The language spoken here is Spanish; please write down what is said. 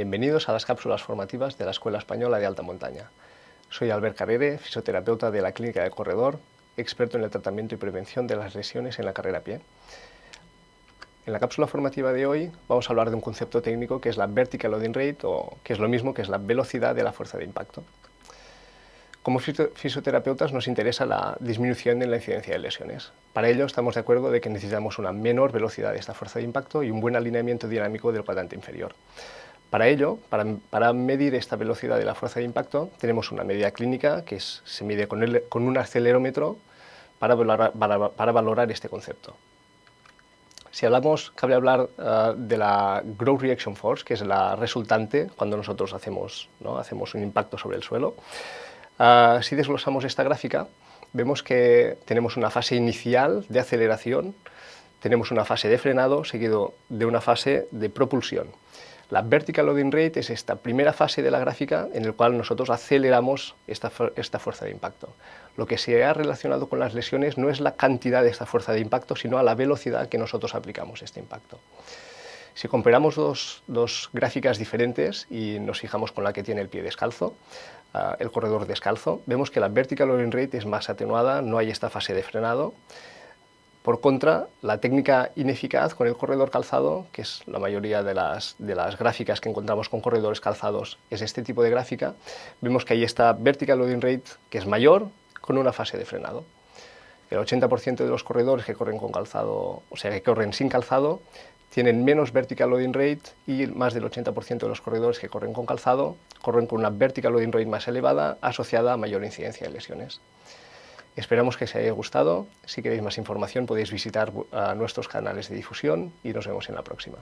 Bienvenidos a las cápsulas formativas de la Escuela Española de Alta Montaña. Soy Albert Carrere, fisioterapeuta de la Clínica de Corredor, experto en el tratamiento y prevención de las lesiones en la carrera a pie. En la cápsula formativa de hoy vamos a hablar de un concepto técnico que es la vertical loading rate, o que es lo mismo que es la velocidad de la fuerza de impacto. Como fisioterapeutas nos interesa la disminución en la incidencia de lesiones. Para ello estamos de acuerdo de que necesitamos una menor velocidad de esta fuerza de impacto y un buen alineamiento dinámico del cuadrante inferior. Para ello, para, medir esta velocidad de la fuerza de impacto, tenemos una medida clínica que se mide con, un acelerómetro para valorar, este concepto. Si hablamos, cabe hablar eh, de la Growth Reaction Force, que es la resultante cuando nosotros hacemos, hacemos un impacto sobre el suelo. Ah, si desglosamos esta gráfica, vemos que tenemos una fase inicial de aceleración, tenemos una fase de frenado seguido de una fase de propulsión. La vertical loading rate es esta primera fase de la gráfica en la cual nosotros aceleramos esta, esta, fuerza de impacto. Lo que se ha relacionado con las lesiones no es la cantidad de esta fuerza de impacto, sino a la velocidad que nosotros aplicamos este impacto. Si comparamos dos, dos, gráficas diferentes y nos fijamos con la que tiene el pie descalzo, uh, el corredor descalzo, vemos que la vertical loading rate es más atenuada, no hay esta fase de frenado. Por contra, la técnica ineficaz con el corredor calzado, que es la mayoría de las, de las gráficas que encontramos con corredores calzados, es este tipo de gráfica, vemos que hay esta vertical loading rate que es mayor con una fase de frenado. El 80% de los corredores que corren con calzado, o sea, que corren sin calzado, tienen menos vertical loading rate y más del 80% de los corredores que corren con calzado corren con una vertical loading rate más elevada asociada a mayor incidencia de lesiones. Esperamos que os haya gustado. Si queréis más información podéis visitar nuestros canales de difusión y nos vemos en la próxima.